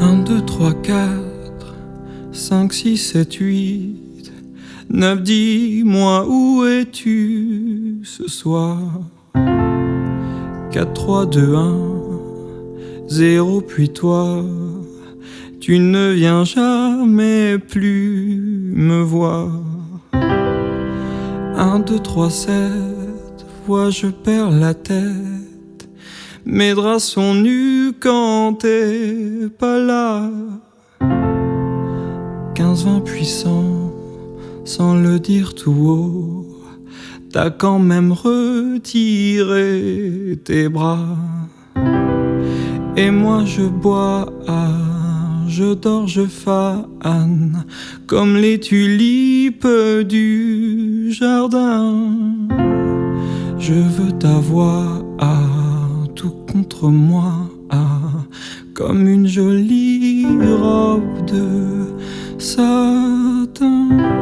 1, 2, 3, 4, 5, 6, 7, 8, 9, dis-moi où es-tu ce soir? 4, 3, 2, 1, 0, puis toi, tu ne viens jamais plus me voir. 1, 2, 3, 7, vois, je perds la tête. Mes draps sont nus quand t'es pas là. 15, 20 puissant, sans le dire tout haut. T'as quand même retiré tes bras. Et moi je bois, je dors, je fane, comme les tulipes du jardin. Je veux t'avoir, tout contre moi, comme une jolie robe de satin.